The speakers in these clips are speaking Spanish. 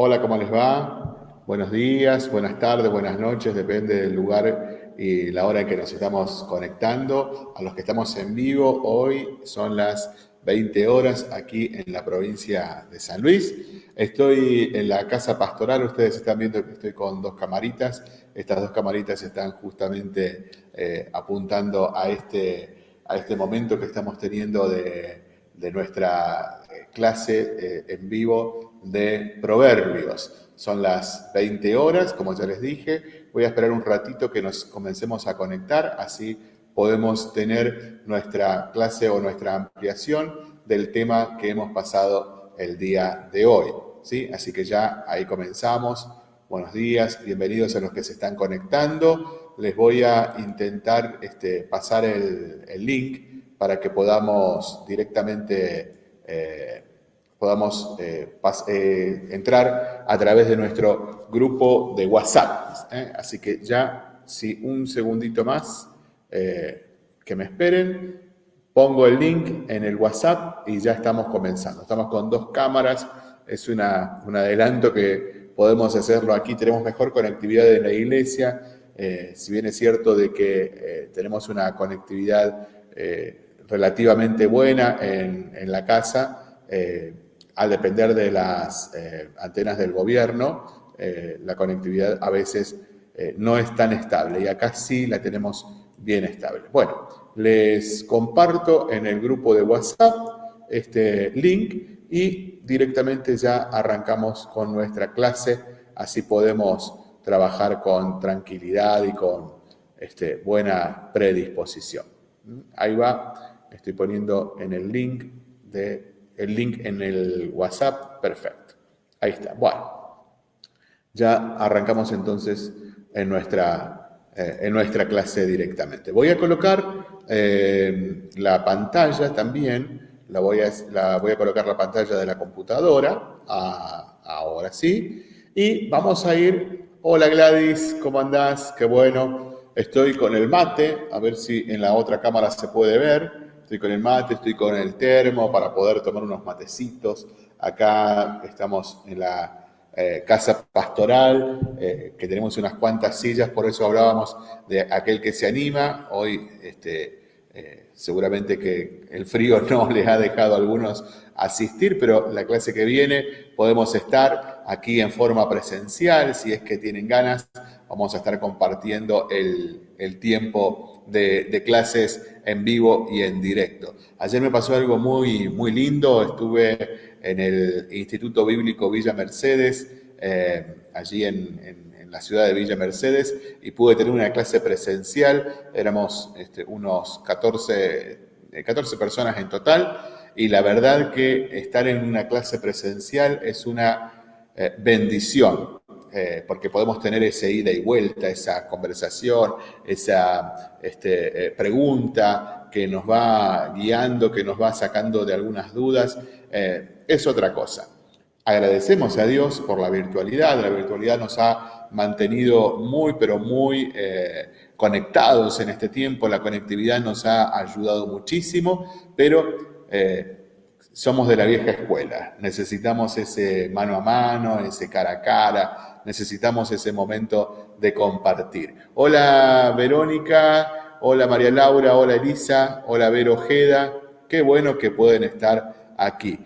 Hola, ¿cómo les va? Buenos días, buenas tardes, buenas noches, depende del lugar y la hora en que nos estamos conectando. A los que estamos en vivo, hoy son las 20 horas aquí en la provincia de San Luis. Estoy en la casa pastoral, ustedes están viendo que estoy con dos camaritas. Estas dos camaritas están justamente eh, apuntando a este, a este momento que estamos teniendo de, nuestra eh, clase eh, en vivo de Proverbios. Son las 20 horas, como ya les dije. Voy a esperar un ratito que nos comencemos a conectar, así podemos tener nuestra clase o nuestra ampliación del tema que hemos pasado el día de hoy. ¿sí? Así que ya ahí comenzamos. Buenos días, bienvenidos a los que se están conectando. Les voy a intentar este, pasar el, link para que podamos directamente eh, podamos eh, eh, entrar a través de nuestro grupo de WhatsApp. ¿eh? Así que ya, si un segundito más, que me esperen, pongo el link en el WhatsApp y ya estamos comenzando. Estamos con dos cámaras, es una, un adelanto que podemos hacerlo aquí, tenemos mejor conectividad en la iglesia, si bien es cierto de que tenemos una conectividad relativamente buena en, en la casa, al depender de las eh, antenas del gobierno, eh, la conectividad a veces eh, no es tan estable y acá sí la tenemos bien estable. Bueno, les comparto en el grupo de WhatsApp este link y directamente ya arrancamos con nuestra clase, así podemos trabajar con tranquilidad y con este, buena predisposición. Ahí va, estoy poniendo en el link de el link en el WhatsApp, perfecto. Ahí está. Bueno, ya arrancamos entonces en nuestra, eh, en nuestra clase directamente. Voy a colocar eh, la pantalla también, la voy, a, la voy a colocar la pantalla de la computadora, ahora sí, y vamos a ir, hola Gladys, ¿cómo andás? Qué bueno, estoy con el mate, a ver si en la otra cámara se puede ver, Estoy con el mate, estoy con el termo para poder tomar unos matecitos. Acá estamos en la eh, casa pastoral, eh, que tenemos unas cuantas sillas, por eso hablábamos de aquel que se anima. Hoy este, eh, seguramente que el frío no les ha dejado a algunos asistir, pero la clase que viene podemos estar aquí en forma presencial, si es que tienen ganas, vamos a estar compartiendo el, el tiempo de, clases en vivo y en directo. Ayer me pasó algo muy, muy lindo, estuve en el Instituto Bíblico Villa Mercedes, eh, allí en, la ciudad de Villa Mercedes, y pude tener una clase presencial, éramos este, unos 14, 14 eh, personas en total, y la verdad que estar en una clase presencial es una eh, bendición, eh, porque podemos tener ese ida y vuelta, esa conversación, esa este, eh, pregunta que nos va guiando, que nos va sacando de algunas dudas, eh, es otra cosa. Agradecemos a Dios por la virtualidad, la virtualidad nos ha mantenido muy, pero muy conectados en este tiempo, la conectividad nos ha ayudado muchísimo, pero somos de la vieja escuela, necesitamos ese mano a mano, ese cara a cara, necesitamos ese momento de compartir. Hola Verónica, hola María Laura, hola Elisa, hola Vero Ojeda, qué bueno que pueden estar aquí.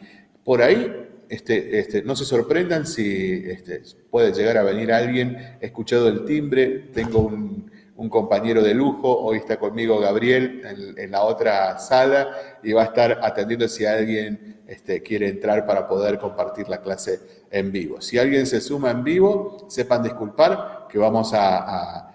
Por ahí, este, este, no se sorprendan si este, puede llegar a venir alguien, he escuchado el timbre, tengo un, compañero de lujo, hoy está conmigo Gabriel en, en, la otra sala y va a estar atendiendo si alguien este, quiere entrar para poder compartir la clase en vivo. Si alguien se suma en vivo, sepan disculpar que vamos a,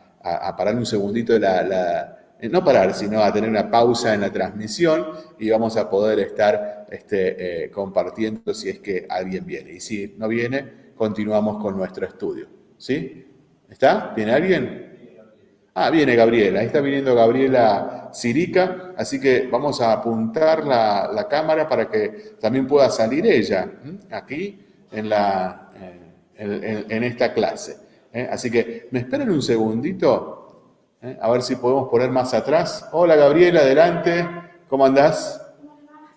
parar un segundito la, eh, no parar, sino a tener una pausa en la transmisión y vamos a poder estar este, eh, compartiendo si es que alguien viene. Y si no viene, continuamos con nuestro estudio. ¿Sí? ¿Está? ¿Viene alguien? Ah, viene Gabriela, ahí está viniendo Gabriela Sirica, así que vamos a apuntar la, cámara para que también pueda salir ella aquí en, la, eh, en, esta clase. ¿eh? Así que me esperen un segundito, ¿eh? a ver si podemos poner más atrás. Hola Gabriela, adelante, ¿cómo andás?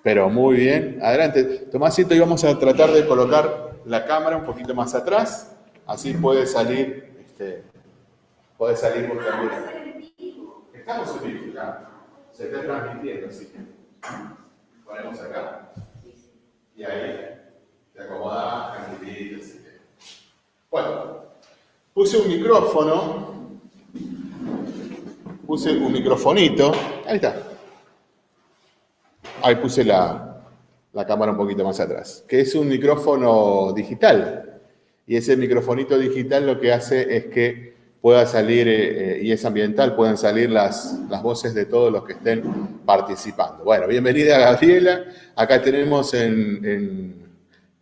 Pero muy bien. Adelante. Tomásito, y vamos a tratar de colocar la cámara un poquito más atrás. Así puede salir, este, puede salir vos también. Estamos en vivo. Se está transmitiendo, así que ponemos acá. Y ahí te acomodás tranquilito, así. Bueno, puse un micrófono. Puse un microfonito. Ahí está. Ahí puse la, cámara un poquito más atrás, que es un micrófono digital. Y ese microfonito digital lo que hace es que pueda salir, eh, eh, y es ambiental, puedan salir las, las voces de todos los que estén participando. Bueno, bienvenida Gabriela. Acá tenemos en, en,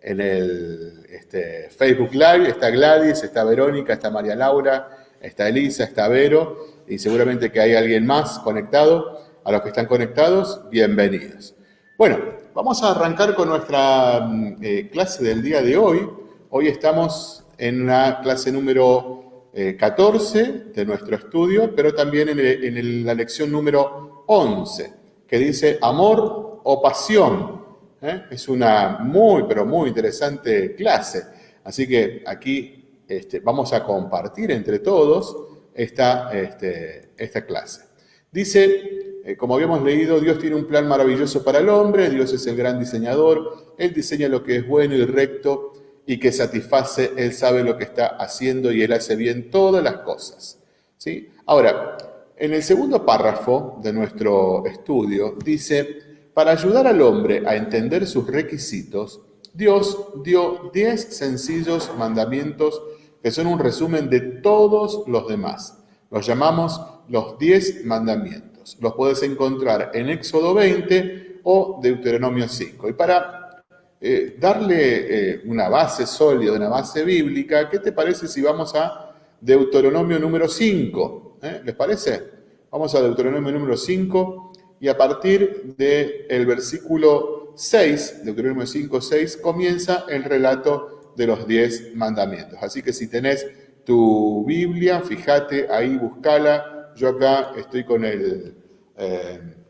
el este, Facebook Live, está Gladys, está Verónica, está María Laura, está Elisa, está Vero, y seguramente que hay alguien más conectado. A los que están conectados, bienvenidos. Bueno, vamos a arrancar con nuestra mm, eh, clase del día de hoy. Hoy estamos en la clase número 14 eh, de nuestro estudio, pero también en, la lección número 11, que dice amor o pasión. ¿Eh? Es una muy, pero muy interesante clase. Así que aquí este, vamos a compartir entre todos esta, este, esta clase. Dice eh, como habíamos leído, Dios tiene un plan maravilloso para el hombre, Dios es el gran diseñador, Él diseña lo que es bueno y recto y que satisface, Él sabe lo que está haciendo y Él hace bien todas las cosas. ¿sí? Ahora, en el segundo párrafo de nuestro estudio dice, para ayudar al hombre a entender sus requisitos, Dios dio diez sencillos mandamientos que son un resumen de todos los demás. Los llamamos los diez mandamientos. Los puedes encontrar en Éxodo 20 o Deuteronomio 5. Y para eh, darle eh, una base sólida, una base bíblica, ¿qué te parece si vamos a Deuteronomio número 5? ¿Eh? ¿Les parece? Vamos a Deuteronomio número 5 y a partir del versículo 6, Deuteronomio 5, 6, comienza el relato de los 10 mandamientos. Así que si tenés tu Biblia, fíjate ahí, búscala, yo acá estoy con, eh,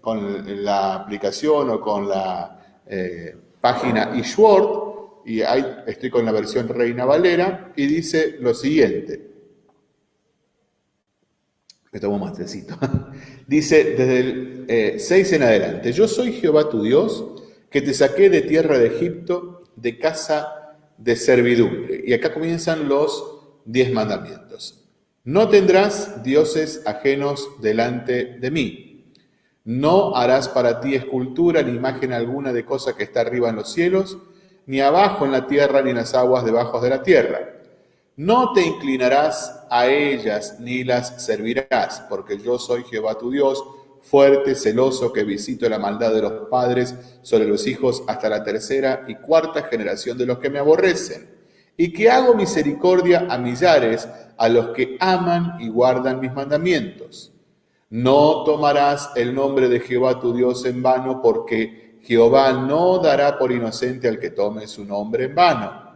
la aplicación o con la eh, página eSword y ahí estoy con la versión Reina Valera y dice lo siguiente. Me tomo más tecito. dice desde el 6 eh, en adelante, yo soy Jehová tu Dios, que te saqué de tierra de Egipto, de casa de servidumbre. Y acá comienzan los diez mandamientos. No tendrás dioses ajenos delante de mí. No harás para ti escultura ni imagen alguna de cosa que está arriba en los cielos, ni abajo en la tierra, ni en las aguas debajo de la tierra. No te inclinarás a ellas ni las servirás, porque yo soy Jehová tu Dios, fuerte, celoso, que visito la maldad de los padres sobre los hijos hasta la tercera y cuarta generación de los que me aborrecen, y que hago misericordia a millares a los que aman y guardan mis mandamientos. No tomarás el nombre de Jehová tu Dios en vano, porque Jehová no dará por inocente al que tome su nombre en vano.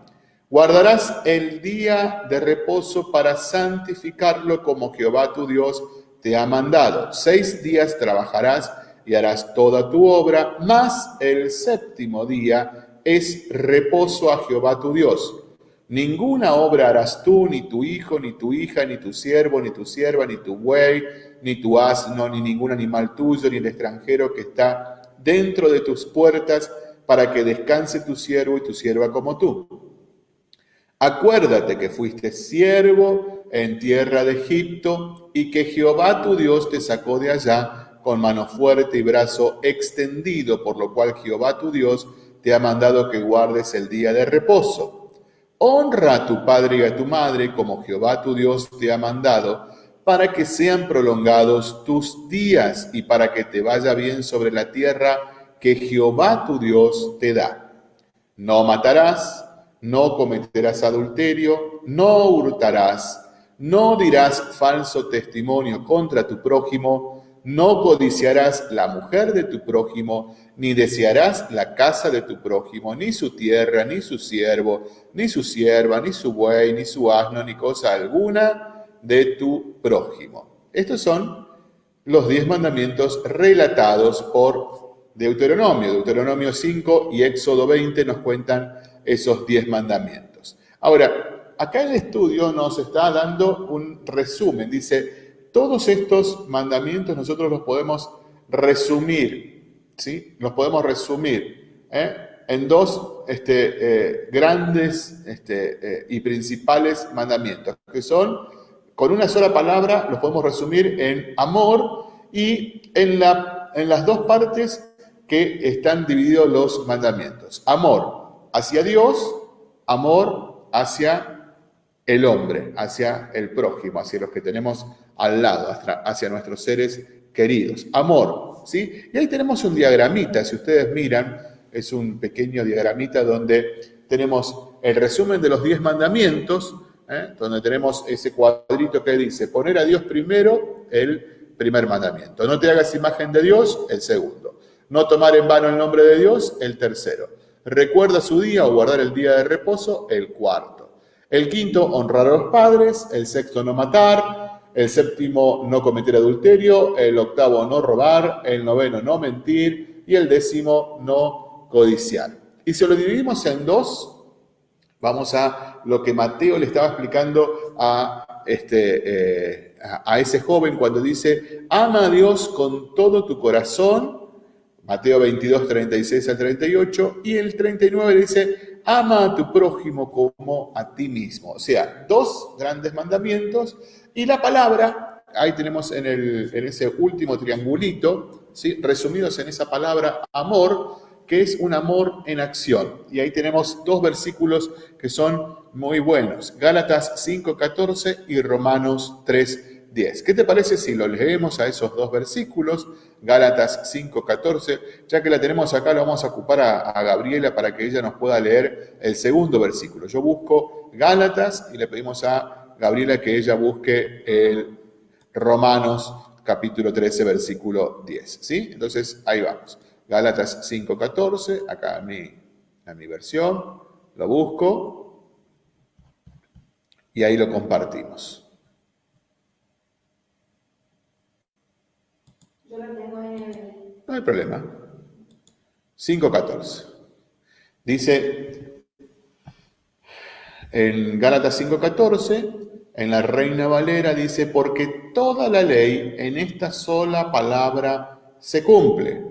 Guardarás el día de reposo para santificarlo como Jehová tu Dios te ha mandado. Seis días trabajarás y harás toda tu obra, mas el séptimo día es reposo a Jehová tu Dios. Ninguna obra harás tú, ni tu hijo, ni tu hija, ni tu siervo, ni tu sierva, ni tu buey, ni tu asno, ni ningún animal tuyo, ni el extranjero que está dentro de tus puertas, para que descanse tu siervo y tu sierva como tú. Acuérdate que fuiste siervo en tierra de Egipto y que Jehová tu Dios te sacó de allá con mano fuerte y brazo extendido, por lo cual Jehová tu Dios te ha mandado que guardes el día de reposo Honra a tu padre y a tu madre como Jehová tu Dios te ha mandado, para que sean prolongados tus días y para que te vaya bien sobre la tierra que Jehová tu Dios te da. No matarás, no cometerás adulterio, no hurtarás, no dirás falso testimonio contra tu prójimo, no codiciarás la mujer de tu prójimo, ni desearás la casa de tu prójimo, ni su tierra, ni su siervo, ni su sierva, ni su buey, ni su asno, ni cosa alguna de tu prójimo. Estos son los diez mandamientos relatados por Deuteronomio. Deuteronomio 5 y Éxodo 20 nos cuentan esos 10 mandamientos. Ahora, acá el estudio nos está dando un resumen. Dice, todos estos mandamientos nosotros los podemos resumir, ¿sí? Los podemos resumir ¿eh? en dos este, eh, grandes este, eh, y principales mandamientos, que son, con una sola palabra, los podemos resumir en amor y en las dos partes que están divididos los mandamientos. Amor hacia Dios, amor hacia el hombre, hacia el prójimo, hacia los que tenemos al lado, hacia nuestros seres queridos. Amor, ¿sí? Y ahí tenemos un diagramita, si ustedes miran, es un pequeño diagramita donde tenemos el resumen de los diez mandamientos, ¿eh? donde tenemos ese cuadrito que dice poner a Dios primero, el primer mandamiento. No te hagas imagen de Dios, el segundo. No tomar en vano el nombre de Dios, el tercero. Recuerda su día o guardar el día de reposo, el cuarto. El quinto, honrar a los padres. El sexto, no matar. El séptimo, no cometer adulterio. El octavo, no robar. El noveno, no mentir. Y el décimo, no codiciar. Y si lo dividimos en dos, vamos a lo que Mateo le estaba explicando a, este, eh, a ese joven cuando dice, ama a Dios con todo tu corazón Mateo 22, 36 al 38, y el 39 dice, ama a tu prójimo como a ti mismo. O sea, dos grandes mandamientos, y la palabra, ahí tenemos en, el, en ese último triangulito, ¿sí? resumidos en esa palabra amor, que es un amor en acción. Y ahí tenemos dos versículos que son muy buenos, Gálatas 5.14 y Romanos 3, 10. ¿Qué te parece si lo leemos a esos dos versículos? Gálatas 5.14. Ya que la tenemos acá, lo vamos a ocupar a, Gabriela para que ella nos pueda leer el segundo versículo. Yo busco Gálatas y le pedimos a Gabriela que ella busque el Romanos capítulo 13, versículo 10. ¿Sí? Entonces, ahí vamos. Gálatas 5.14, acá en mi, en mi versión, lo busco y ahí lo compartimos. No hay problema. 5.14. Dice en Gálatas 5.14, en la Reina Valera dice, porque toda la ley en esta sola palabra se cumple.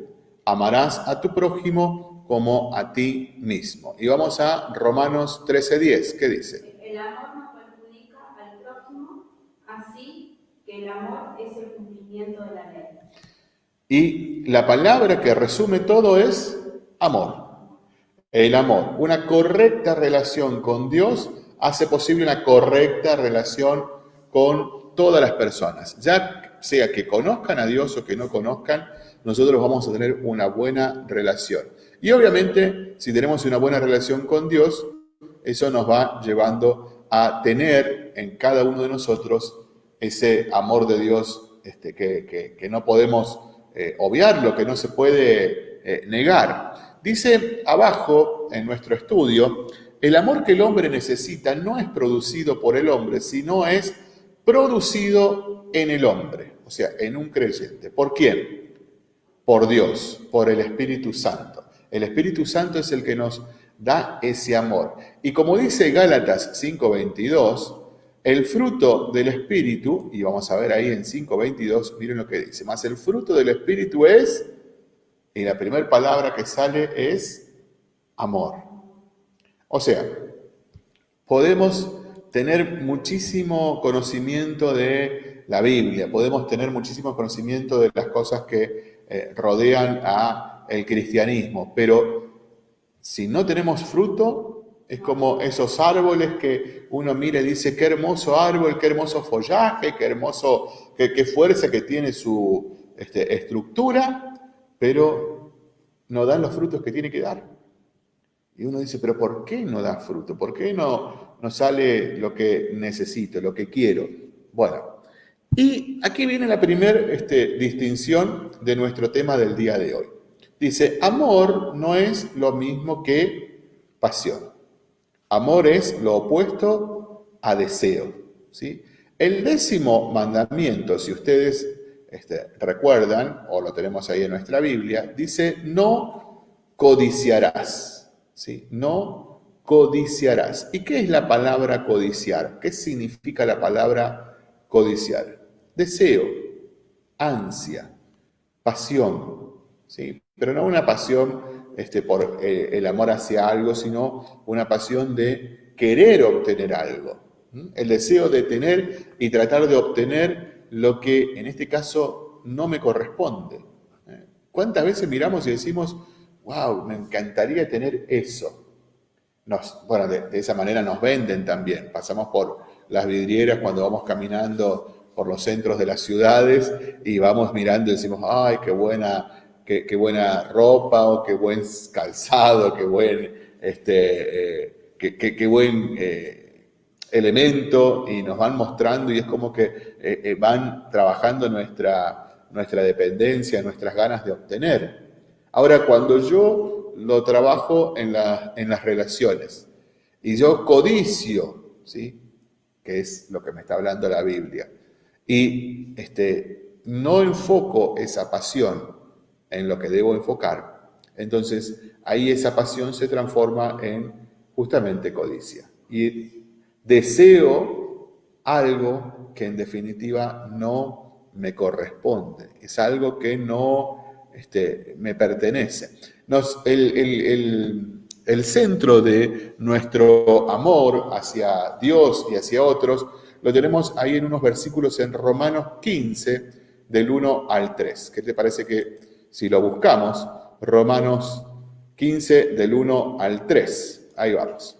Amarás a tu prójimo como a ti mismo. Y vamos a Romanos 13.10. ¿Qué dice? El amor no perjudica al prójimo, así que el amor es el cumplimiento de la ley. Y la palabra que resume todo es amor. El amor. Una correcta relación con Dios hace posible una correcta relación con todas las personas. Ya sea que conozcan a Dios o que no conozcan, nosotros vamos a tener una buena relación. Y obviamente, si tenemos una buena relación con Dios, eso nos va llevando a tener en cada uno de nosotros ese amor de Dios este, que, que no podemos eh, obviar, lo que no se puede eh, negar. Dice abajo en nuestro estudio, el amor que el hombre necesita no es producido por el hombre, sino es producido en el hombre, o sea, en un creyente. ¿Por quién? Por Dios, por el Espíritu Santo. El Espíritu Santo es el que nos da ese amor. Y como dice Gálatas 5:22, el fruto del Espíritu, y vamos a ver ahí en 5.22, miren lo que dice, más el fruto del Espíritu es, y la primera palabra que sale es amor. O sea, podemos tener muchísimo conocimiento de la Biblia, podemos tener muchísimo conocimiento de las cosas que eh, rodean a el cristianismo, pero si no tenemos fruto, es como esos árboles que uno mira y dice, qué hermoso árbol, qué hermoso follaje, qué hermoso, qué, fuerza que tiene su este, estructura, pero no dan los frutos que tiene que dar. Y uno dice, pero ¿por qué no da fruto? ¿Por qué no, sale lo que necesito, lo que quiero? Bueno, y aquí viene la primera este, distinción de nuestro tema del día de hoy. Dice, amor no es lo mismo que pasión. Amor es lo opuesto a deseo. ¿sí? El décimo mandamiento, si ustedes este, recuerdan, o lo tenemos ahí en nuestra Biblia, dice, no codiciarás. No codiciarás. ¿Y qué es la palabra codiciar? ¿Qué significa la palabra codiciar? Deseo, ansia, pasión, ¿sí? Pero no una pasión este, por eh, el amor hacia algo, sino una pasión de querer obtener algo. El deseo de tener y tratar de obtener lo que en este caso no me corresponde. ¿eh? ¿Cuántas veces miramos y decimos, wow, me encantaría tener eso? Nos, bueno, de, esa manera nos venden también. Pasamos por las vidrieras cuando vamos caminando por los centros de las ciudades y vamos mirando y decimos, ay, qué buena, qué, buena ropa o qué buen calzado, qué buen, este, eh, qué, buen eh, elemento y nos van mostrando y es como que eh, van trabajando nuestra, nuestra dependencia, nuestras ganas de obtener. Ahora, cuando yo lo trabajo en, en las relaciones y yo codicio, ¿sí? que es lo que me está hablando la Biblia, y este, no enfoco esa pasión en lo que debo enfocar, entonces ahí esa pasión se transforma en justamente codicia. Y deseo algo que en definitiva no me corresponde, es algo que no este, me pertenece. el, el centro de nuestro amor hacia Dios y hacia otros lo tenemos ahí en unos versículos en Romanos 15, del 1 al 3. ¿Qué te parece que si lo buscamos? Romanos 15, del 1 al 3. Ahí vamos.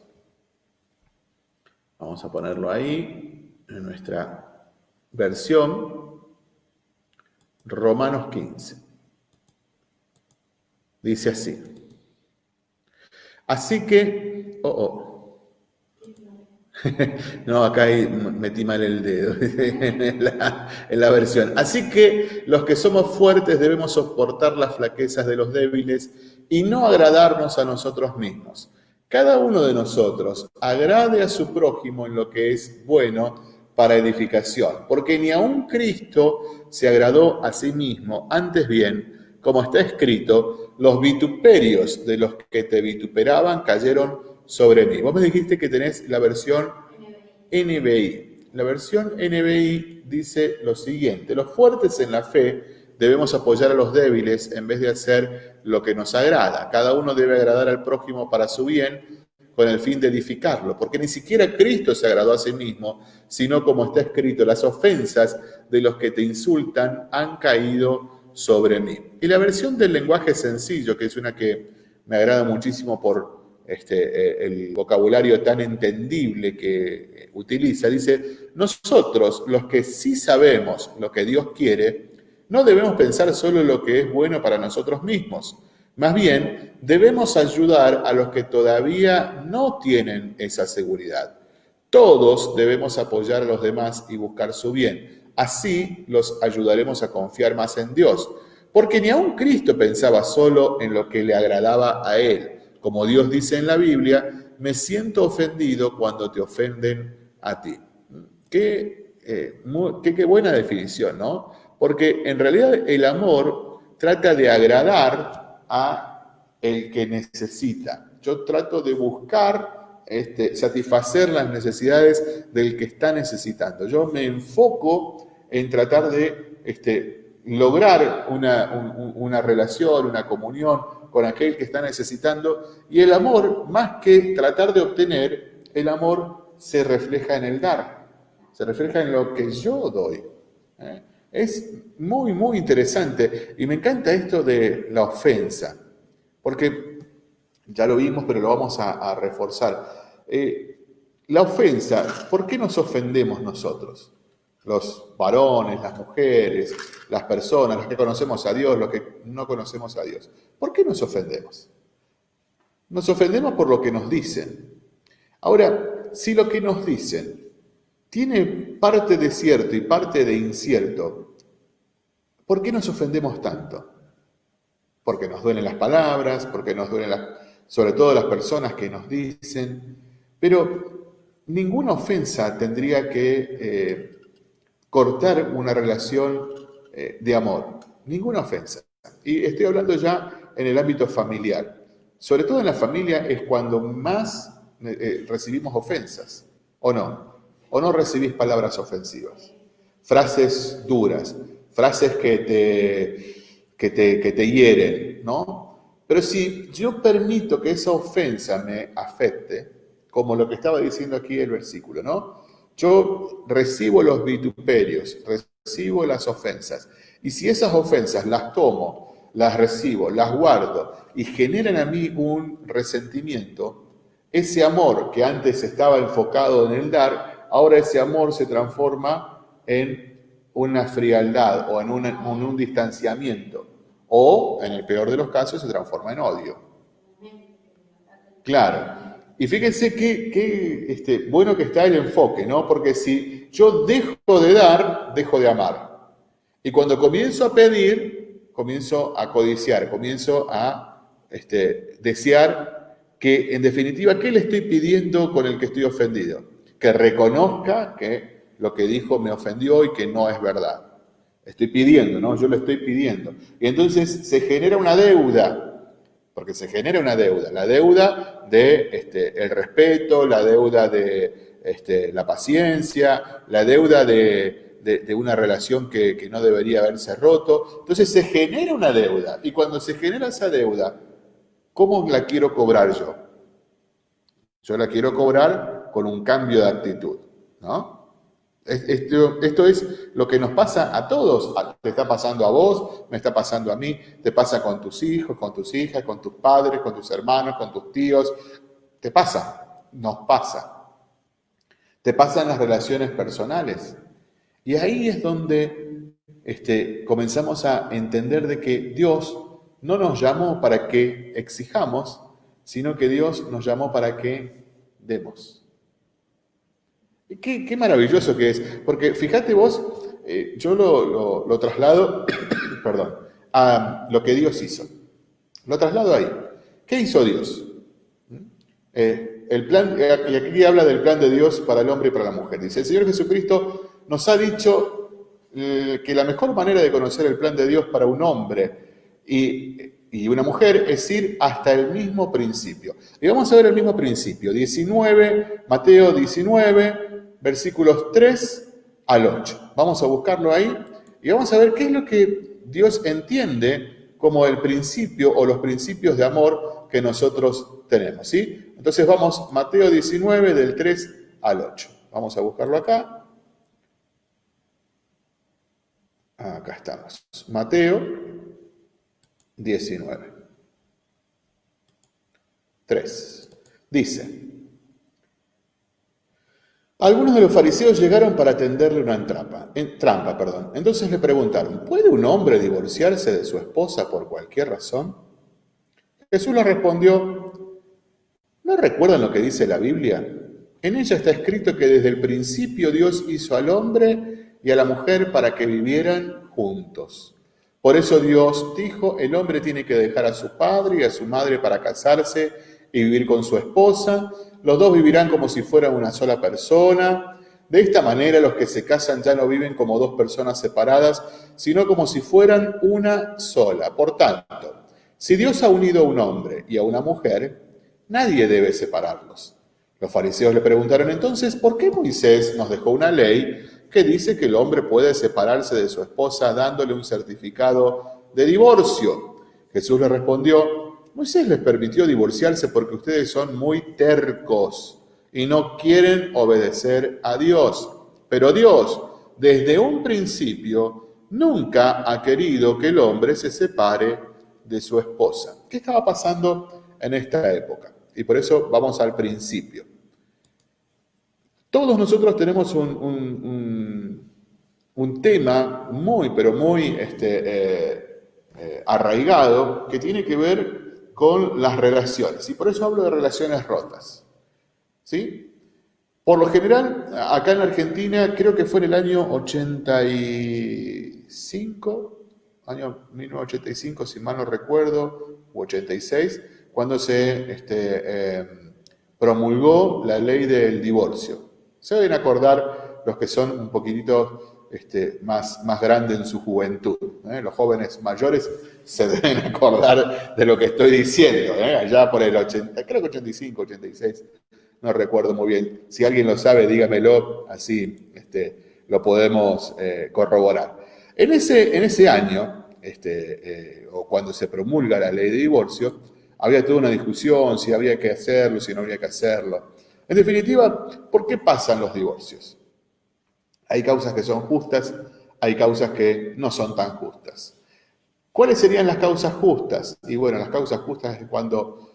Vamos a ponerlo ahí en nuestra versión. Romanos 15. Dice así. Así que, oh, oh. no, acá metí mal el dedo en la, en la versión. Así que los que somos fuertes debemos soportar las flaquezas de los débiles y no agradarnos a nosotros mismos cada uno de nosotros agrade a su prójimo en lo que es bueno para edificación, porque ni aun Cristo se agradó a sí mismo, antes bien, como está escrito, los vituperios de los que te vituperaban cayeron sobre mí. Vos me dijiste que tenés la versión NBI. La versión NBI dice lo siguiente, los fuertes en la fe debemos apoyar a los débiles en vez de hacer lo que nos agrada. Cada uno debe agradar al prójimo para su bien con el fin de edificarlo, porque ni siquiera Cristo se agradó a sí mismo, sino como está escrito, las ofensas de los que te insultan han caído sobre mí. Y la versión del lenguaje sencillo, que es una que me agrada muchísimo por este, eh, el vocabulario tan entendible que utiliza, dice, nosotros los que sí sabemos lo que Dios quiere, no debemos pensar solo lo que es bueno para nosotros mismos. Más bien, debemos ayudar a los que todavía no tienen esa seguridad. Todos debemos apoyar a los demás y buscar su bien. Así los ayudaremos a confiar más en Dios. Porque ni aun Cristo pensaba solo en lo que le agradaba a Él. Como Dios dice en la Biblia, me siento ofendido cuando te ofenden a ti. Qué, eh, qué buena definición, ¿no? Porque en realidad el amor trata de agradar a el que necesita. Yo trato de buscar este, satisfacer las necesidades del que está necesitando. Yo me enfoco en tratar de este, lograr una, una relación, una comunión con aquel que está necesitando. Y el amor, más que tratar de obtener, el amor se refleja en el dar, se refleja en lo que yo doy. ¿eh? Es muy, muy interesante y me encanta esto de la ofensa, porque ya lo vimos, pero lo vamos a, reforzar. Eh, la ofensa, ¿por qué nos ofendemos nosotros? Los varones, las mujeres, las personas, los que conocemos a Dios, los que no conocemos a Dios. ¿Por qué nos ofendemos? Nos ofendemos por lo que nos dicen. Ahora, si lo que nos dicen tiene parte de cierto y parte de incierto. ¿Por qué nos ofendemos tanto? Porque nos duelen las palabras, porque nos duelen sobre todo las personas que nos dicen, pero ninguna ofensa tendría que eh, cortar una relación eh, de amor, ninguna ofensa. Y estoy hablando ya en el ámbito familiar. Sobre todo en la familia es cuando más eh, eh, recibimos ofensas, ¿o no? ¿O no recibís palabras ofensivas? Frases duras, frases que te, que te, que te hieren, ¿no? Pero si yo permito que esa ofensa me afecte, como lo que estaba diciendo aquí el versículo, ¿no? Yo recibo los vituperios, recibo las ofensas, y si esas ofensas las tomo, las recibo, las guardo y generan a mí un resentimiento, ese amor que antes estaba enfocado en el dar, ahora ese amor se transforma en una frialdad o en, un distanciamiento. O, en el peor de los casos, se transforma en odio. Claro. Y fíjense qué, este, bueno que está el enfoque, ¿no? Porque si yo dejo de dar, dejo de amar. Y cuando comienzo a pedir, comienzo a codiciar, comienzo a este, desear que en definitiva, ¿qué le estoy pidiendo con el que estoy ofendido? Que reconozca que lo que dijo me ofendió y que no es verdad. Estoy pidiendo, ¿no? Yo lo estoy pidiendo. Y entonces se genera una deuda, porque se genera una deuda, la deuda de este, respeto, la deuda de este, la paciencia, la deuda de, una relación que no debería haberse roto. Entonces se genera una deuda, y cuando se genera esa deuda, ¿Cómo la quiero cobrar yo? Yo la quiero cobrar con un cambio de actitud, ¿no? Esto, es lo que nos pasa a todos. Te está pasando a vos, me está pasando a mí, te pasa con tus hijos, con tus hijas, con tus padres, con tus hermanos, con tus tíos. Te pasa, nos pasa. Te pasa en las relaciones personales. Y ahí es donde este, comenzamos a entender de que Dios no nos llamó para que exijamos, sino que Dios nos llamó para que demos. Qué, maravilloso que es, porque fíjate vos, eh, yo lo, traslado, perdón, a lo que Dios hizo. Lo traslado ahí. ¿Qué hizo Dios? Eh, el plan, y aquí habla del plan de Dios para el hombre y para la mujer. Dice, el Señor Jesucristo nos ha dicho eh, que la mejor manera de conocer el plan de Dios para un hombre y, una mujer, es ir hasta el mismo principio. Y vamos a ver el mismo principio, 19, Mateo 19, versículos 3 al 8. Vamos a buscarlo ahí y vamos a ver qué es lo que Dios entiende como el principio o los principios de amor que nosotros tenemos. ¿sí? Entonces vamos, Mateo 19, del 3 al 8. Vamos a buscarlo acá. Acá estamos. Mateo 19. 3. Dice, algunos de los fariseos llegaron para tenderle una trampa, trampa. Perdón. Entonces le preguntaron, ¿puede un hombre divorciarse de su esposa por cualquier razón? Jesús les respondió, ¿no recuerdan lo que dice la Biblia? En ella está escrito que desde el principio Dios hizo al hombre y a la mujer para que vivieran juntos. Por eso Dios dijo, el hombre tiene que dejar a su padre y a su madre para casarse y vivir con su esposa. Los dos vivirán como si fueran una sola persona. De esta manera los que se casan ya no viven como dos personas separadas, sino como si fueran una sola. Por tanto, si Dios ha unido a un hombre y a una mujer, nadie debe separarlos. Los fariseos le preguntaron entonces, ¿por qué Moisés nos dejó una ley que dice que el hombre puede separarse de su esposa dándole un certificado de divorcio. Jesús le respondió, Moisés les permitió divorciarse porque ustedes son muy tercos y no quieren obedecer a Dios. Pero Dios, desde un principio, nunca ha querido que el hombre se separe de su esposa. ¿Qué estaba pasando en esta época? Y por eso vamos al principio. Todos nosotros tenemos un, tema muy, pero muy este, eh, eh, arraigado que tiene que ver con las relaciones. Y por eso hablo de relaciones rotas. ¿Sí? Por lo general, acá en Argentina, creo que fue en el año 85, año 1985, si mal no recuerdo, u 86, cuando se este, eh, promulgó la ley del divorcio. Se deben acordar los que son un poquitito este, más, más grande en su juventud. ¿eh? Los jóvenes mayores se deben acordar de lo que estoy diciendo, ¿eh? allá por el 80, creo que 85, 86, no recuerdo muy bien. Si alguien lo sabe, dígamelo, así este, lo podemos eh, corroborar. En ese, en ese año, este, o cuando se promulga la ley de divorcio, había toda una discusión si había que hacerlo, si no había que hacerlo. En definitiva, ¿por qué pasan los divorcios? Hay causas que son justas, hay causas que no son tan justas. ¿Cuáles serían las causas justas? Y bueno, las causas justas es cuando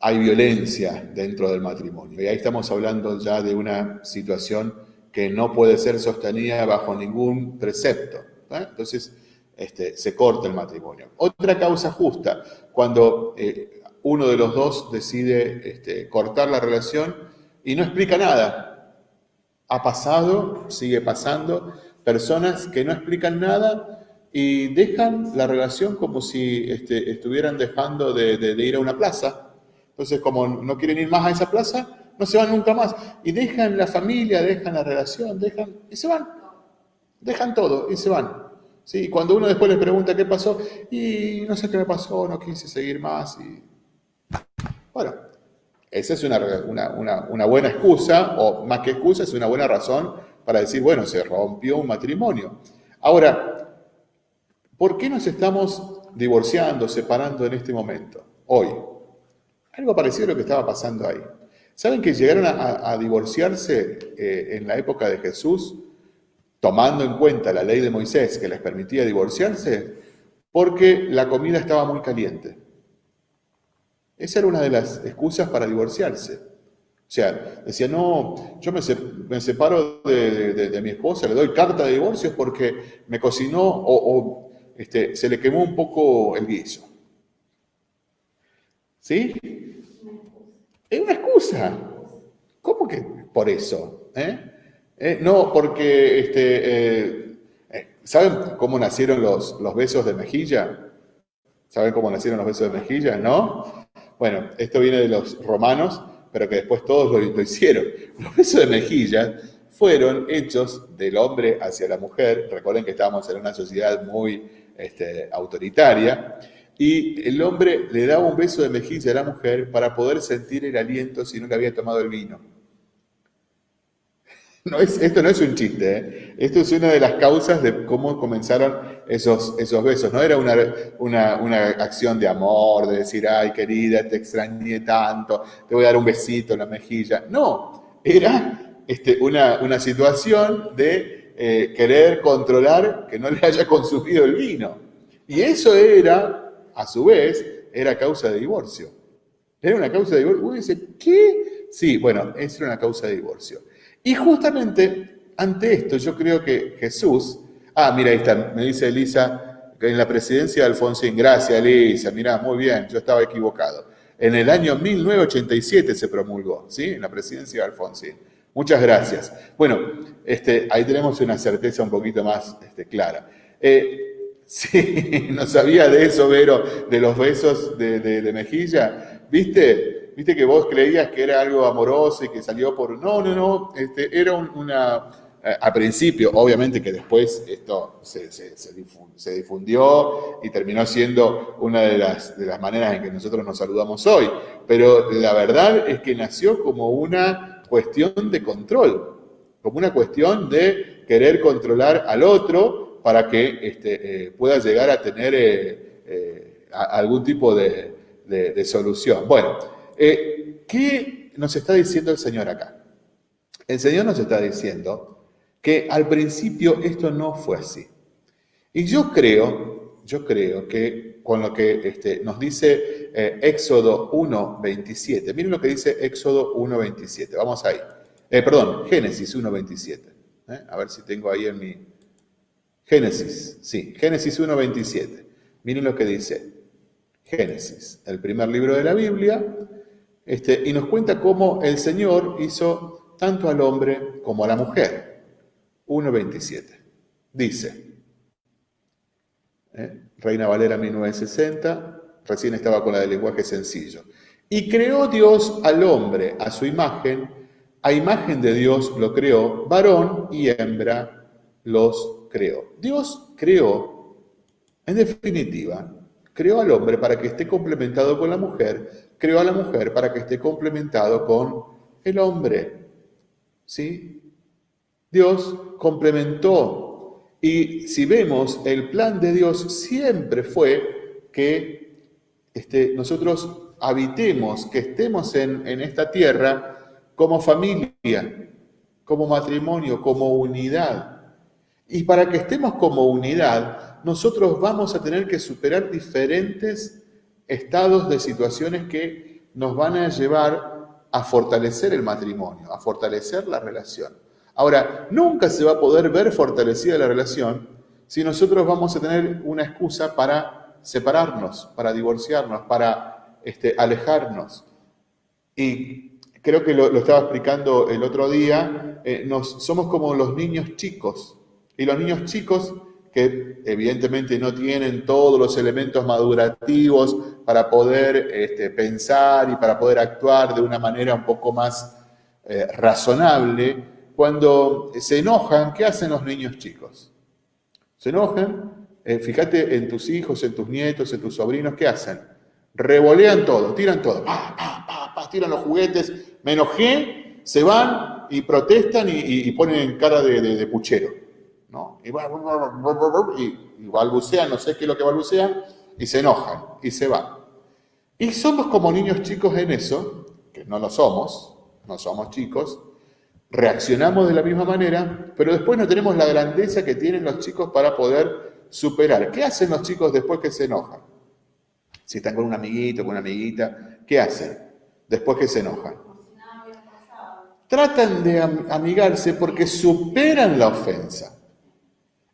hay violencia dentro del matrimonio. Y ahí estamos hablando ya de una situación que no puede ser sostenida bajo ningún precepto. ¿eh? Entonces, este, se corta el matrimonio. Otra causa justa, cuando eh, uno de los dos decide este, cortar la relación y no explica nada, ha pasado, sigue pasando, personas que no explican nada y dejan la relación como si este, estuvieran dejando de, ir a una plaza. Entonces, como no quieren ir más a esa plaza, no se van nunca más. Y dejan la familia, dejan la relación, dejan y se van. Dejan todo y se van. ¿Sí? Y cuando uno después les pregunta qué pasó, y no sé qué me pasó, no quise seguir más. Y... Bueno, esa es una, buena excusa, o más que excusa, es una buena razón para decir, bueno, se rompió un matrimonio. Ahora, ¿por qué nos estamos divorciando, separando en este momento, hoy? Algo parecido a lo que estaba pasando ahí. ¿Saben que llegaron a, divorciarse eh, en la época de Jesús, tomando en cuenta la ley de Moisés que les permitía divorciarse? Porque la comida estaba muy caliente. Esa era una de las excusas para divorciarse. O sea, decía, no, yo me, separo de, mi esposa, le doy carta de divorcio porque me cocinó o, este, se le quemó un poco el guiso. ¿Sí? Es una excusa. ¿Cómo que por eso? ¿Eh? Eh, no, porque, este, eh, ¿saben cómo nacieron los, los besos de mejilla? ¿Saben cómo nacieron los besos de mejilla? ¿No? Bueno, esto viene de los romanos, pero que después todos lo, hicieron. Los besos de mejilla fueron hechos del hombre hacia la mujer. Recuerden que estábamos en una sociedad muy este, autoritaria. Y el hombre le daba un beso de mejilla a la mujer para poder sentir el aliento si no le había tomado el vino. No es, esto no es un chiste, ¿eh? esto es una de las causas de cómo comenzaron esos, esos besos. No era una, una, acción de amor, de decir, ay querida, te extrañé tanto, te voy a dar un besito en la mejilla. No, era este, una, una situación de eh, querer controlar que no le haya consumido el vino. Y eso era, a su vez, era causa de divorcio. Era una causa de divorcio. Uno dice, ¿qué? Sí, bueno, era una causa de divorcio. Y justamente ante esto yo creo que Jesús, ah, mira, ahí está, me dice Elisa, en la presidencia de Alfonsín, gracias Elisa, mira, muy bien, yo estaba equivocado. En el año 1987 se promulgó, ¿sí? En la presidencia de Alfonsín. Muchas gracias. Bueno, este, ahí tenemos una certeza un poquito más este, clara. Eh, sí, no sabía de eso, Vero, de los besos de mejilla. ¿Viste? Viste que vos creías que era algo amoroso y que salió por... No, no, no, este, era una... Eh, a principio, obviamente que después esto se, se, difundió y terminó siendo una de las, de las maneras en que nosotros nos saludamos hoy. Pero la verdad es que nació como una cuestión de control, como una cuestión de querer controlar al otro para que este, eh, pueda llegar a tener eh, algún tipo de, de solución. Bueno, eh, ¿qué nos está diciendo el Señor acá? El Señor nos está diciendo que al principio esto no fue así. Y yo creo, yo creo que con lo que este, nos dice eh, Éxodo 1.27, miren lo que dice Éxodo 1.27, vamos ahí. Eh, perdón, Génesis 1.27. A ver si tengo ahí en mi... Génesis, sí, Génesis 1.27. Miren lo que dice. Génesis, el primer libro de la Biblia, este, y nos cuenta cómo el Señor hizo tanto al hombre como a la mujer. 1.27. Dice, ¿eh? Reina Valera 1960, recién estaba con la del lenguaje sencillo. Y creó Dios al hombre a su imagen, a imagen de Dios lo creó, varón y hembra los creó. Dios creó, en definitiva, creó al hombre para que esté complementado con la mujer, creó a la mujer para que esté complementado con el hombre. ¿Sí? Dios complementó. Y si vemos, el plan de Dios siempre fue que este, nosotros habitemos, que estemos en, en esta tierra como familia, como matrimonio, como unidad. Y para que estemos como unidad, nosotros vamos a tener que superar diferentes estados de situaciones que nos van a llevar a fortalecer el matrimonio, a fortalecer la relación. Ahora, nunca se va a poder ver fortalecida la relación si nosotros vamos a tener una excusa para separarnos, para divorciarnos, para este, alejarnos. Y creo que lo, estaba explicando el otro día, eh, nos, somos como los niños chicos. Y los niños chicos que evidentemente no tienen todos los elementos madurativos para poder este, pensar y para poder actuar de una manera un poco más eh, razonable, cuando se enojan, ¿qué hacen los niños chicos? Se enojan, eh, fíjate en tus hijos, en tus nietos, en tus sobrinos, ¿qué hacen? Revolean todo, tiran todo, tiran los juguetes, me enojé, se van y protestan y, ponen cara de puchero. Y, balbucean, no sé qué es lo que balbucean, y se enojan y se van. Y somos como niños chicos en eso, que no lo somos, no somos chicos, reaccionamos de la misma manera, pero después no tenemos la grandeza que tienen los chicos para poder superar. ¿Qué hacen los chicos después que se enojan? Si están con un amiguito, con una amiguita, ¿qué hacen después que se enojan? Tratan de amigarse porque superan la ofensa.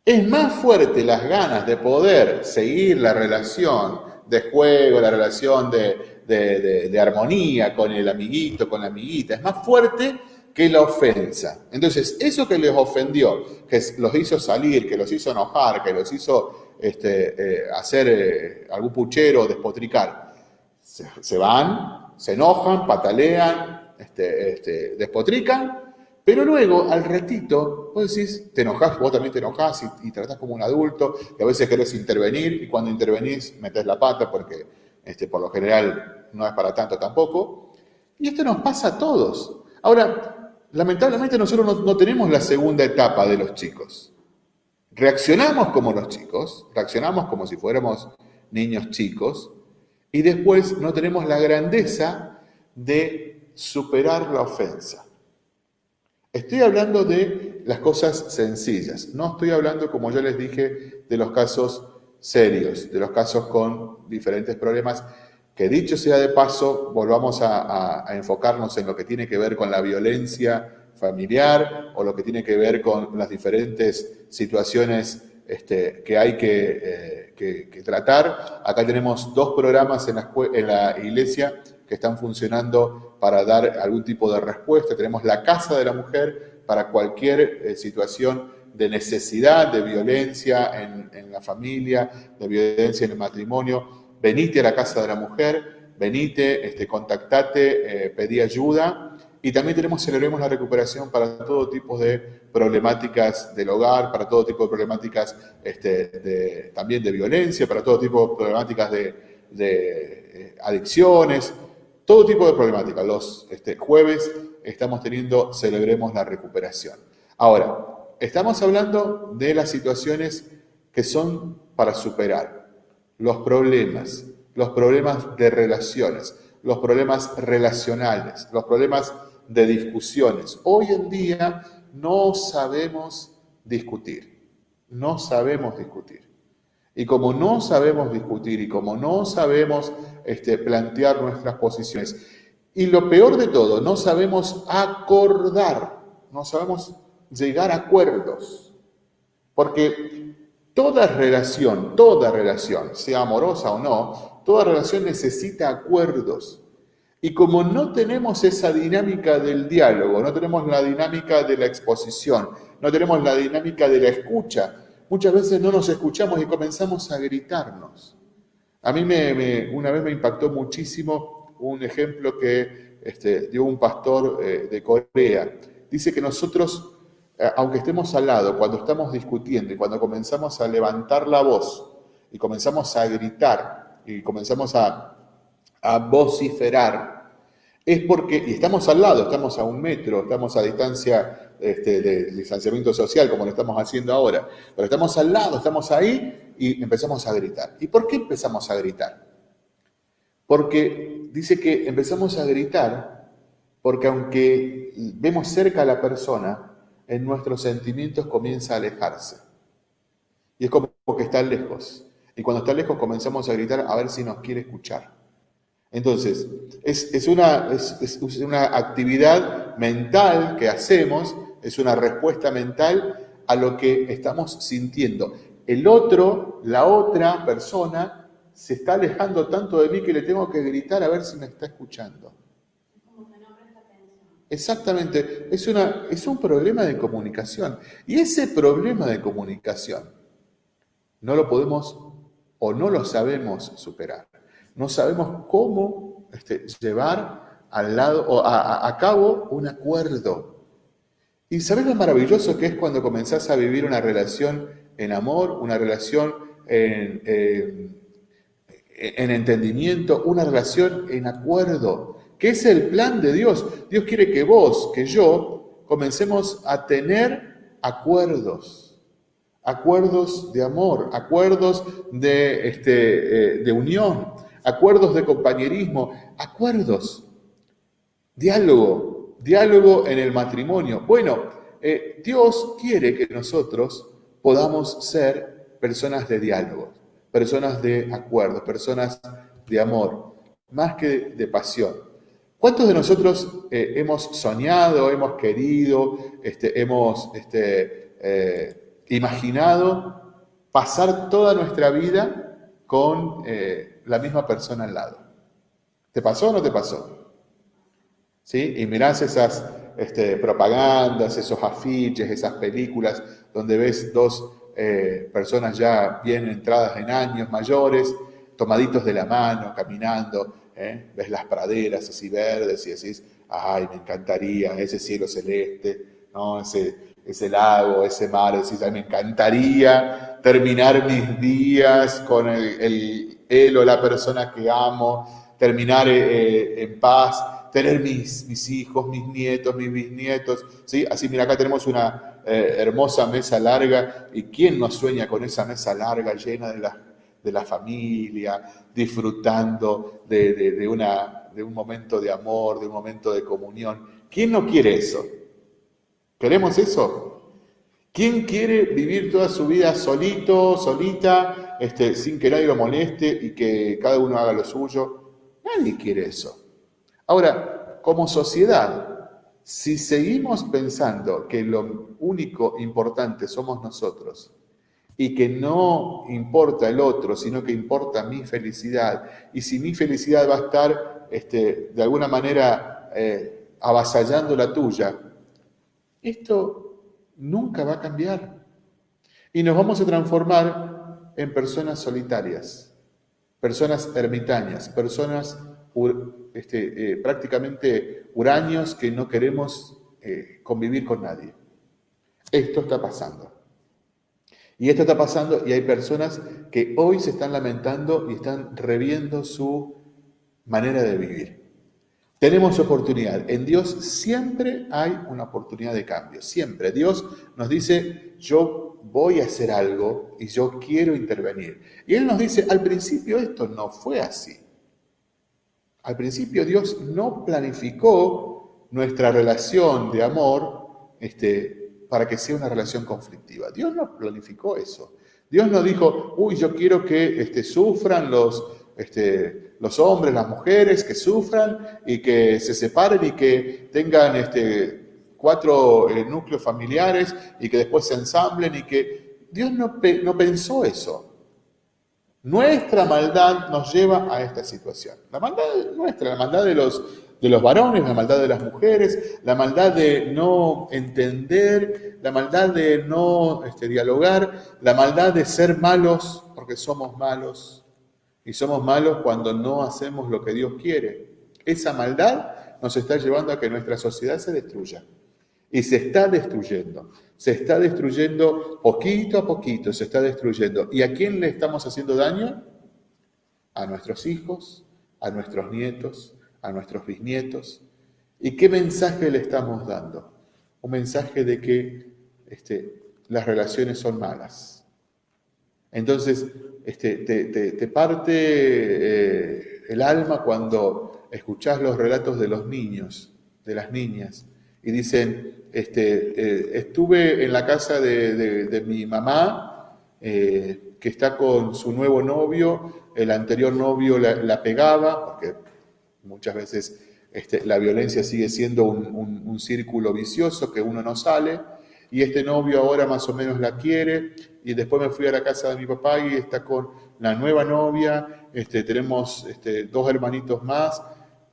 Es más fuerte las ganas de poder seguir la relación de juego, la relación de, armonía con el amiguito, con la amiguita. Es más fuerte que la ofensa. Entonces, eso que les ofendió, que los hizo salir, que los hizo enojar, que los hizo este, eh, hacer eh, algún puchero, despotricar, se, van, se enojan, patalean, este, este, despotrican pero luego, al ratito, vos decís, te enojás, vos también te enojás y, tratás como un adulto, y a veces querés intervenir, y cuando intervenís metés la pata porque este, por lo general no es para tanto tampoco. Y esto nos pasa a todos. Ahora, lamentablemente nosotros no, no tenemos la segunda etapa de los chicos. Reaccionamos como los chicos, reaccionamos como si fuéramos niños chicos, y después no tenemos la grandeza de superar la ofensa. Estoy hablando de las cosas sencillas, no estoy hablando, como ya les dije, de los casos serios, de los casos con diferentes problemas, que dicho sea de paso, volvamos a, enfocarnos en lo que tiene que ver con la violencia familiar o lo que tiene que ver con las diferentes situaciones este, que hay eh, que, tratar. Acá tenemos dos programas en la iglesia que están funcionando para dar algún tipo de respuesta. Tenemos la Casa de la Mujer para cualquier eh, situación de necesidad, de violencia en, la familia, de violencia en el matrimonio. Venite a la Casa de la Mujer, venite, este, contactate, eh, pedí ayuda. Y también tenemos, celebremos la recuperación para todo tipo de problemáticas del hogar, para todo tipo de problemáticas este, también de violencia, para todo tipo de problemáticas de, eh, adicciones, todo tipo de problemática. Los este, jueves estamos teniendo Celebremos la Recuperación. Ahora, estamos hablando de las situaciones que son para superar, los problemas, los problemas de relaciones, los problemas relacionales, los problemas de discusiones. Hoy en día no sabemos discutir, no sabemos discutir. Y como no sabemos discutir y como no sabemos este, plantear nuestras posiciones, y lo peor de todo, no sabemos acordar, no sabemos llegar a acuerdos, porque toda relación, toda relación, sea amorosa o no, toda relación necesita acuerdos. Y como no tenemos esa dinámica del diálogo, no tenemos la dinámica de la exposición, no tenemos la dinámica de la escucha, Muchas veces no nos escuchamos y comenzamos a gritarnos. A mí me, una vez me impactó muchísimo un ejemplo que este, dio un pastor eh, de Corea. Dice que nosotros eh, aunque estemos al lado, cuando estamos discutiendo y cuando comenzamos a levantar la voz y comenzamos a gritar y comenzamos a, a vociferar, es porque, y estamos al lado, estamos a un metro, estamos a distancia este, de distanciamiento social, como lo estamos haciendo ahora, pero estamos al lado, estamos ahí y empezamos a gritar. ¿Y por qué empezamos a gritar? Porque dice que empezamos a gritar porque aunque vemos cerca a la persona, en nuestros sentimientos comienza a alejarse. Y es como que está lejos. Y cuando está lejos comenzamos a gritar a ver si nos quiere escuchar. Entonces, es, una, actividad mental que hacemos, es una respuesta mental a lo que estamos sintiendo. El otro, la otra persona, se está alejando tanto de mí que le tengo que gritar a ver si me está escuchando. Exactamente, es, una, es un problema de comunicación. Y ese problema de comunicación no lo podemos o no lo sabemos superar. No sabemos cómo este, llevar al lado, o a, cabo un acuerdo. ¿Y sabes lo maravilloso que es cuando comenzás a vivir una relación en amor, una relación en, en entendimiento, una relación en acuerdo? que es el plan de Dios. Dios quiere que vos, que yo, comencemos a tener acuerdos, acuerdos de amor, acuerdos de, este, eh, de unión, acuerdos de compañerismo, acuerdos, diálogo, diálogo en el matrimonio. Bueno, eh, Dios quiere que nosotros podamos ser personas de diálogo, personas de acuerdo, personas de amor, más que de pasión. ¿Cuántos de nosotros eh, hemos soñado, hemos querido, este, hemos este, eh, imaginado pasar toda nuestra vida con la misma persona al lado? ¿Te pasó o no te pasó? ¿Sí? Y mirás esas este, propagandas, esos afiches, esas películas donde ves dos personas ya bien entradas en años mayores, tomaditos de la mano, caminando, ¿eh? ves las praderas así verdes y decís, ay, me encantaría ese cielo celeste, ¿no? ese, ese lago, ese mar, decís, ay, me encantaría terminar mis días con el él o la persona que amo, terminar eh, eh, en paz, tener mis, mis hijos, mis nietos, mis bisnietos, ¿sí? Así, mira, acá tenemos una hermosa mesa larga, y ¿quién no sueña con esa mesa larga llena de las de la familia, disfrutando de, una, de un momento de amor, de un momento de comunión. ¿Quién no quiere eso? ¿Queremos eso? ¿Quién quiere vivir toda su vida solito, solita, este, sin que nadie lo moleste y que cada uno haga lo suyo? Nadie quiere eso. Ahora, como sociedad, si seguimos pensando que lo único importante somos nosotros y que no importa el otro, sino que importa mi felicidad. Y si mi felicidad va a estar este, de alguna manera eh, avasallando la tuya, esto nunca va a cambiar. Y nos vamos a transformar en personas solitarias, personas ermitañas, personas este, eh, prácticamente huraños que no queremos eh, convivir con nadie. Esto está pasando. Y esto está pasando y hay personas que hoy se están lamentando y están reviendo su manera de vivir. Tenemos oportunidad. En Dios siempre hay una oportunidad de cambio, siempre. Dios nos dice, yo voy a hacer algo y yo quiero intervenir. Y Él nos dice, al principio esto no fue así. Al principio Dios no planificó nuestra relación de amor este, para que sea una relación conflictiva. Dios no planificó eso. Dios no dijo, uy, yo quiero que este, sufran los, este, los hombres, las mujeres, que sufran y que se separen y que tengan este, cuatro eh, núcleos familiares y que después se ensamblen y que Dios no, no pensó eso. Nuestra maldad nos lleva a esta situación. La maldad nuestra, la maldad de los de los varones, la maldad de las mujeres, la maldad de no entender, la maldad de no este, dialogar, la maldad de ser malos porque somos malos. Y somos malos cuando no hacemos lo que Dios quiere. Esa maldad nos está llevando a que nuestra sociedad se destruya. Y se está destruyendo. Se está destruyendo poquito a poquito, se está destruyendo. ¿Y a quién le estamos haciendo daño? A nuestros hijos, a nuestros nietos, a nuestros bisnietos. ¿Y qué mensaje le estamos dando? Un mensaje de que este, las relaciones son malas. Entonces, este, te, parte eh, el alma cuando escuchás los relatos de los niños, de las niñas, y dicen, este, eh, estuve en la casa de, mi mamá, eh, que está con su nuevo novio, el anterior novio la, pegaba, porque muchas veces este, la violencia sigue siendo un, círculo vicioso que uno no sale, y este novio ahora más o menos la quiere, y después me fui a la casa de mi papá y está con la nueva novia, este, tenemos este, dos hermanitos más,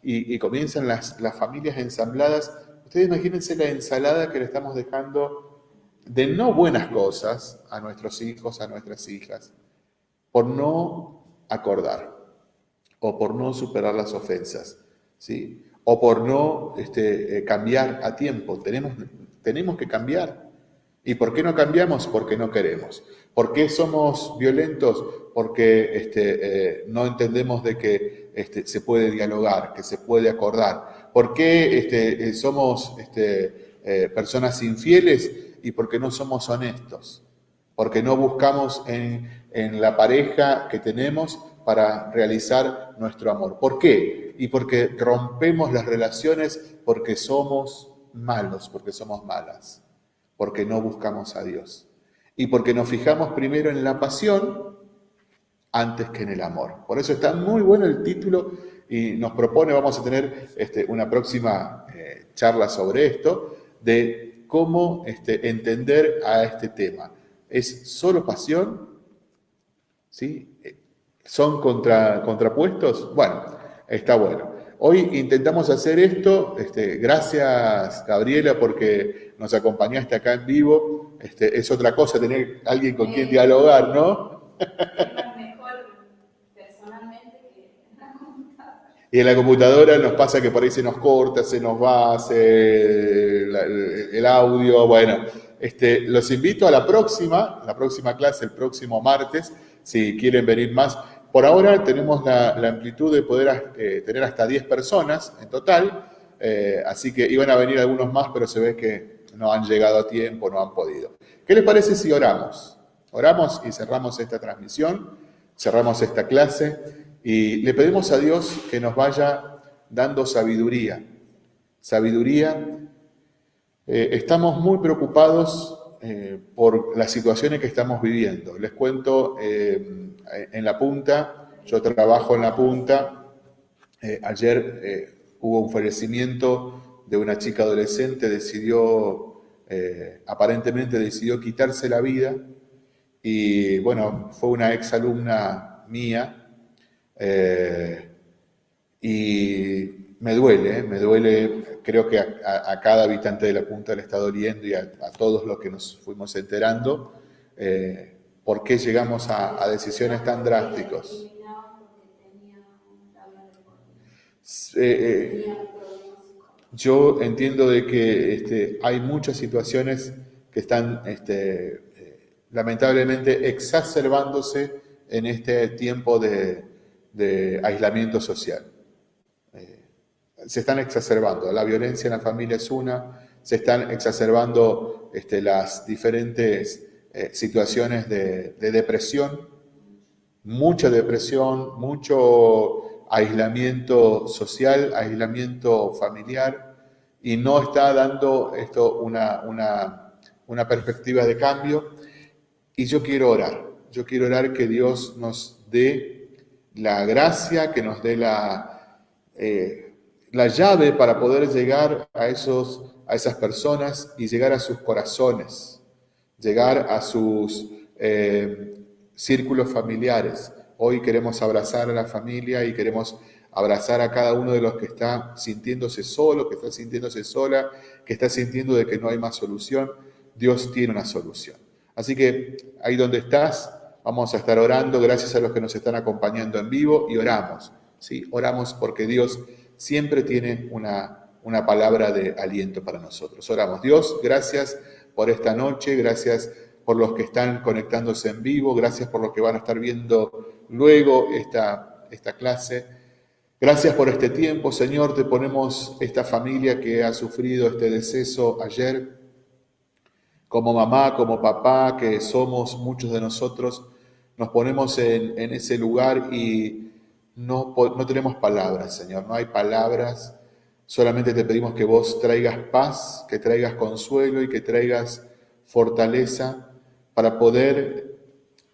y, comienzan las, las, familias ensambladas. Ustedes imagínense la ensalada que le estamos dejando de no buenas cosas a nuestros hijos, a nuestras hijas, por no acordar, o por no superar las ofensas, ¿sí? o por no este, eh, cambiar a tiempo. Tenemos, tenemos que cambiar. ¿Y por qué no cambiamos? Porque no queremos. ¿Por qué somos violentos? Porque este, eh, no entendemos de que este, se puede dialogar, que se puede acordar. ¿Por qué este, eh, somos este, eh, personas infieles? Y porque no somos honestos. Porque no buscamos en, en la pareja que tenemos para realizar nuestro amor. ¿Por qué? Y porque rompemos las relaciones porque somos malos, porque somos malas porque no buscamos a Dios. Y porque nos fijamos primero en la pasión antes que en el amor. Por eso está muy bueno el título y nos propone, vamos a tener este, una próxima eh, charla sobre esto, de cómo este, entender a este tema. ¿Es solo pasión? ¿Sí? ¿Son contra, contrapuestos? Bueno, está bueno. Hoy intentamos hacer esto, este, gracias Gabriela porque nos acompañaste acá en vivo, este, es otra cosa tener alguien con quien dialogar, ¿no? Y en la computadora nos pasa que por ahí se nos corta, se nos va, hace el, audio. Bueno, este, los invito a la próxima, la próxima clase, el próximo martes, si quieren venir más. Por ahora tenemos la, amplitud de poder eh, tener hasta 10 personas en total, eh, así que iban a venir algunos más, pero se ve que no han llegado a tiempo, no han podido. ¿Qué les parece si oramos? Oramos y cerramos esta transmisión, cerramos esta clase y le pedimos a Dios que nos vaya dando sabiduría. Sabiduría. Eh, estamos muy preocupados por las situaciones que estamos viviendo. Les cuento en la punta, yo trabajo en la punta. Eh, ayer eh, hubo un fallecimiento de una chica adolescente, decidió, eh, aparentemente decidió quitarse la vida y bueno, fue una ex alumna mía y me duele, me duele, creo que a, cada habitante de la punta le está doliendo y a, todos los que nos fuimos enterando. ¿Por qué llegamos a, decisiones tan drásticas? Eh, eh, yo entiendo de que este, hay muchas situaciones que están este, eh, lamentablemente exacerbándose en este tiempo de, aislamiento social. se están exacerbando. La violencia en la familia es una, se están exacerbando este, las diferentes eh, situaciones de, depresión, mucha depresión, mucho aislamiento social, aislamiento familiar, y no está dando esto una, una, perspectiva de cambio. Y yo quiero orar, yo quiero orar que Dios nos dé la gracia, que nos dé la, eh, la llave para poder llegar a, esos, a esas personas y llegar a sus corazones llegar a sus eh, círculos familiares. Hoy queremos abrazar a la familia y queremos abrazar a cada uno de los que está sintiéndose solo, que está sintiéndose sola, que está sintiendo de que no hay más solución. Dios tiene una solución. Así que ahí donde estás, vamos a estar orando, gracias a los que nos están acompañando en vivo y oramos. ¿sí? Oramos porque Dios siempre tiene una, una palabra de aliento para nosotros. Oramos. Dios, gracias por esta noche, gracias por los que están conectándose en vivo, gracias por los que van a estar viendo luego esta, esta clase. Gracias por este tiempo, Señor, te ponemos esta familia que ha sufrido este deceso ayer, como mamá, como papá, que somos muchos de nosotros, nos ponemos en, ese lugar y no, no tenemos palabras, Señor, no hay palabras, solamente te pedimos que vos traigas paz, que traigas consuelo y que traigas fortaleza para poder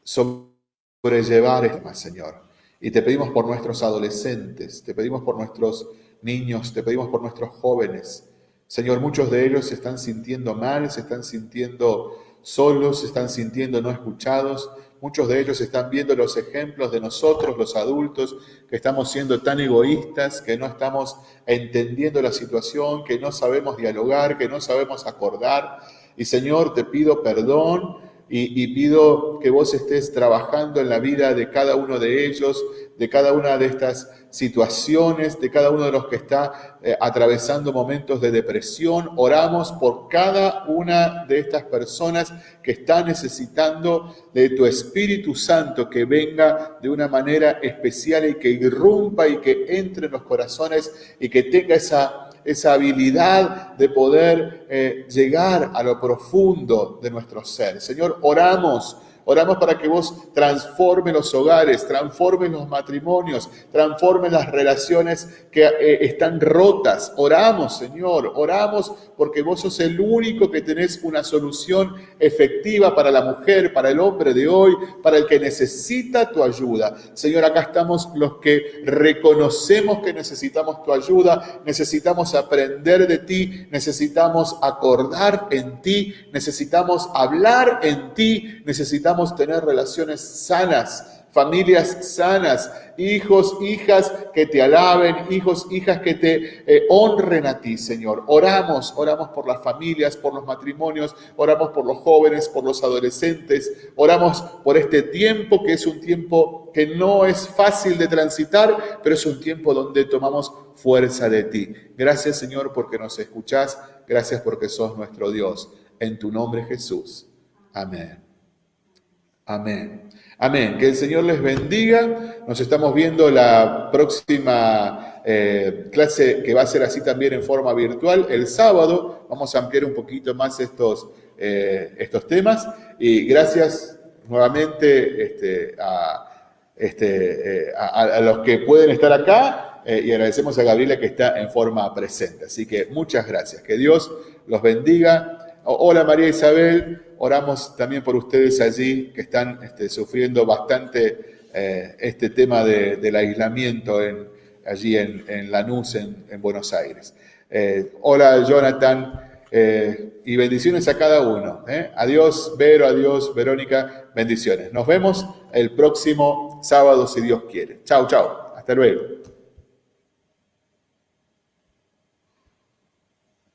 sobrellevar esto, Señor. Y te pedimos por nuestros adolescentes, te pedimos por nuestros niños, te pedimos por nuestros jóvenes. Señor, muchos de ellos se están sintiendo mal, se están sintiendo solos, se están sintiendo no escuchados. Muchos de ellos están viendo los ejemplos de nosotros, los adultos, que estamos siendo tan egoístas, que no estamos entendiendo la situación, que no sabemos dialogar, que no sabemos acordar. Y Señor, te pido perdón y, pido que vos estés trabajando en la vida de cada uno de ellos, de cada una de estas situaciones, de cada uno de los que está eh, atravesando momentos de depresión. Oramos por cada una de estas personas que están necesitando de tu Espíritu Santo que venga de una manera especial y que irrumpa y que entre en los corazones y que tenga esa esa habilidad de poder eh, llegar a lo profundo de nuestro ser. Señor, oramos Oramos para que vos transforme los hogares, transforme los matrimonios, transforme las relaciones que eh, están rotas. Oramos, Señor, oramos porque vos sos el único que tenés una solución efectiva para la mujer, para el hombre de hoy, para el que necesita tu ayuda. Señor, acá estamos los que reconocemos que necesitamos tu ayuda, necesitamos aprender de ti, necesitamos acordar en ti, necesitamos hablar en ti, necesitamos tener relaciones sanas, familias sanas, hijos, hijas que te alaben, hijos, hijas que te eh, honren a ti, Señor. Oramos, oramos por las familias, por los matrimonios, oramos por los jóvenes, por los adolescentes, oramos por este tiempo que es un tiempo que no es fácil de transitar, pero es un tiempo donde tomamos fuerza de ti. Gracias, Señor, porque nos escuchás, gracias porque sos nuestro Dios. En tu nombre, Jesús. Amén. Amén. Amén. Que el Señor les bendiga. Nos estamos viendo la próxima eh, clase que va a ser así también en forma virtual el sábado. Vamos a ampliar un poquito más estos, eh, estos temas. Y gracias nuevamente este, este, a, a, los que pueden estar acá eh, y agradecemos a Gabriela que está en forma presente. Así que muchas gracias. Que Dios los bendiga. Hola María Isabel, oramos también por ustedes allí que están este, sufriendo bastante eh, este tema del aislamiento en, allí en, Lanús, en, Buenos Aires. Eh, hola Jonathan eh, y bendiciones a cada uno. Adiós Vero, adiós Verónica, bendiciones. Nos vemos el próximo sábado si Dios quiere. Chao, chao. Hasta luego.